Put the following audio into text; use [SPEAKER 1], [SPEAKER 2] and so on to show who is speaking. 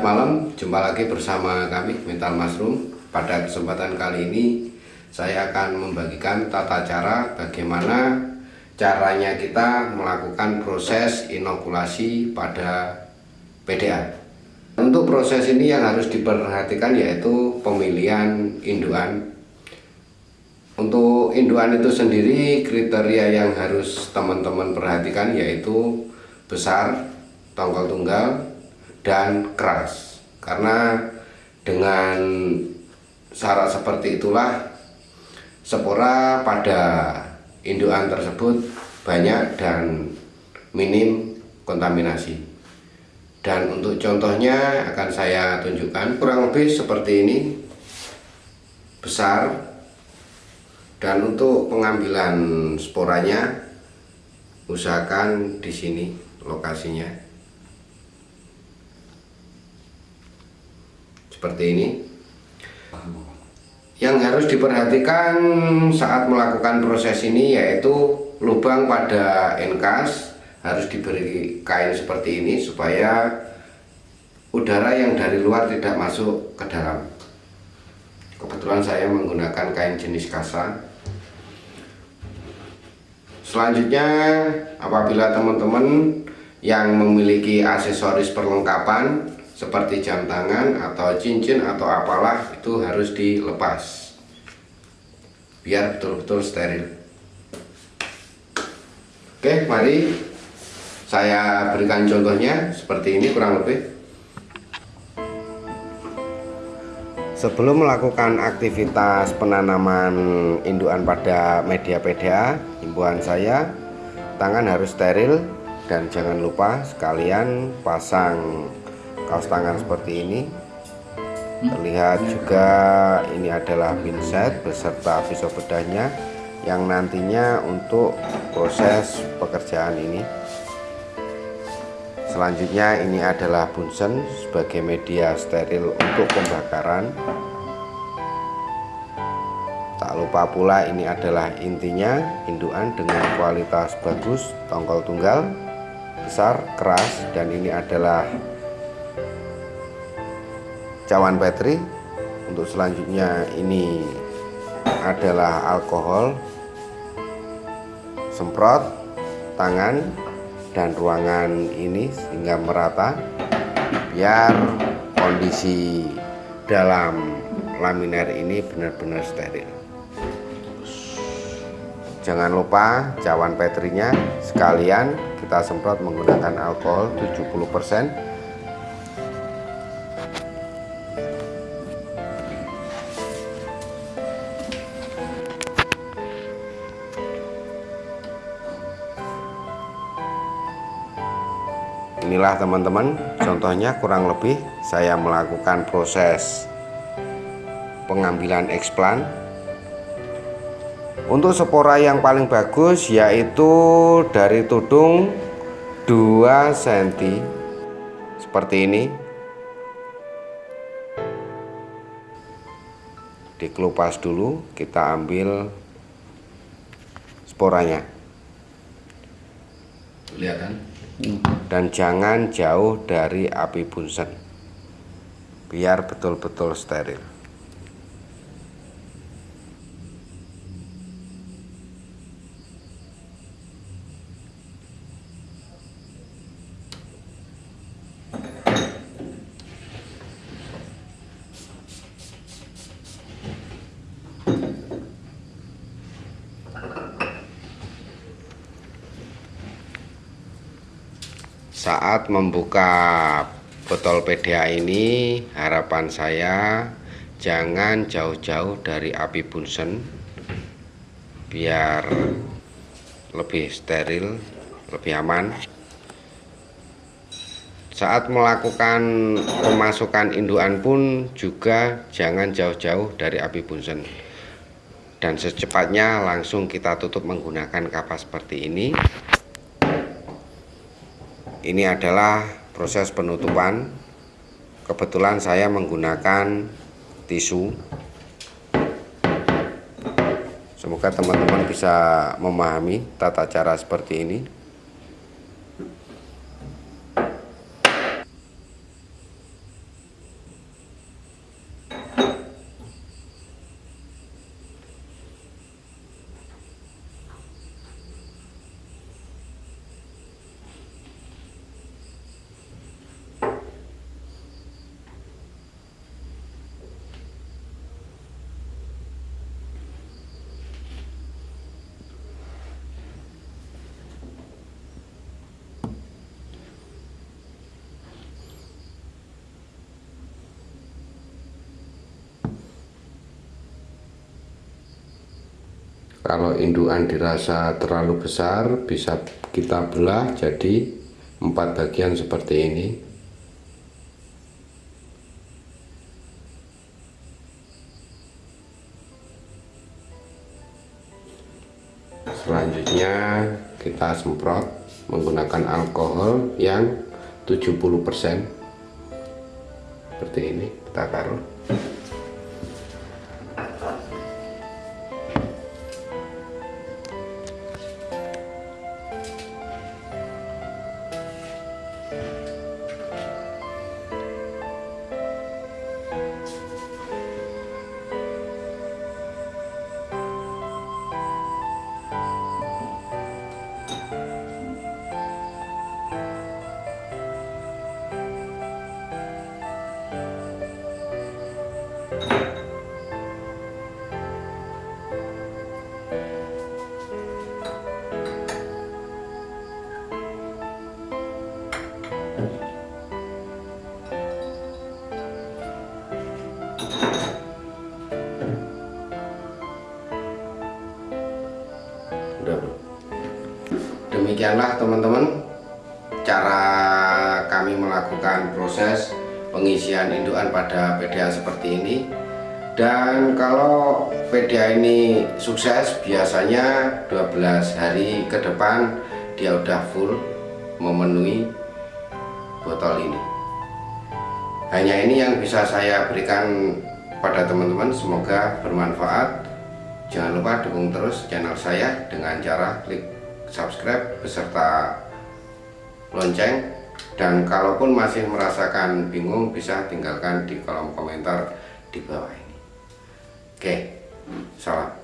[SPEAKER 1] Selamat malam, jumpa lagi bersama kami Mental Mushroom. Pada kesempatan kali ini saya akan membagikan tata cara bagaimana caranya kita melakukan proses inokulasi pada PDA. Untuk proses ini yang harus diperhatikan yaitu pemilihan induan. Untuk induan itu sendiri kriteria yang harus teman-teman perhatikan yaitu besar, tongkol tunggal, dan keras. Karena dengan syarat seperti itulah spora pada indukan tersebut banyak dan minim kontaminasi. Dan untuk contohnya akan saya tunjukkan kurang lebih seperti ini besar. Dan untuk pengambilan sporanya usahakan di sini lokasinya seperti ini. Yang harus diperhatikan saat melakukan proses ini yaitu lubang pada enkas harus diberi kain seperti ini supaya udara yang dari luar tidak masuk ke dalam. Kebetulan saya menggunakan kain jenis kasa. Selanjutnya apabila teman-teman yang memiliki aksesoris perlengkapan seperti jam tangan atau cincin atau apalah itu harus dilepas. Biar betul-betul steril. Oke mari saya berikan contohnya seperti ini kurang lebih. Sebelum melakukan aktivitas penanaman induan pada media PDA himbauan saya tangan harus steril dan jangan lupa sekalian pasang kaos tangan seperti ini. Terlihat juga ini adalah pinset beserta pisau bedahnya yang nantinya untuk proses pekerjaan ini. Selanjutnya ini adalah bunsen sebagai media steril untuk pembakaran. Tak lupa pula ini adalah intinya induan dengan kualitas bagus tongkol tunggal besar keras dan ini adalah cawan bateri untuk selanjutnya ini adalah alkohol semprot tangan dan ruangan ini sehingga merata biar kondisi dalam laminer ini benar-benar steril. Jangan lupa cawan baterinya sekalian kita semprot menggunakan alkohol 70% inilah teman-teman contohnya kurang lebih saya melakukan proses pengambilan eksplan. Untuk spora yang paling bagus yaitu dari tudung 2 cm seperti ini dikelupas dulu kita ambil sporanya. Kelihatan dan jangan jauh dari api bunsen. Biar betul-betul steril saat membuka botol PDA ini harapan saya jangan jauh-jauh dari api bunsen biar lebih steril lebih aman. Saat melakukan pemasukan induan pun juga jangan jauh-jauh dari api bunsen. Dan secepatnya langsung kita tutup menggunakan kapas seperti ini ini adalah proses penutupan. Kebetulan saya menggunakan tisu. Semoga teman-teman bisa memahami tata cara seperti ini kalau indukan dirasa terlalu besar bisa kita belah jadi empat bagian seperti ini. Selanjutnya kita semprot menggunakan alkohol yang 70% seperti ini kita taruh udah demikianlah teman-teman. Cara kami melakukan proses pengisian indukan pada PDA seperti ini. Dan kalau PDA ini sukses biasanya 12 hari ke depan dia udah full memenuhi botol ini. Hanya ini yang bisa saya berikan pada teman-teman. Semoga bermanfaat. Jangan lupa dukung terus channel saya dengan cara klik subscribe beserta lonceng. Dan kalaupun masih merasakan bingung bisa tinggalkan di kolom komentar di bawah ini. Oke salam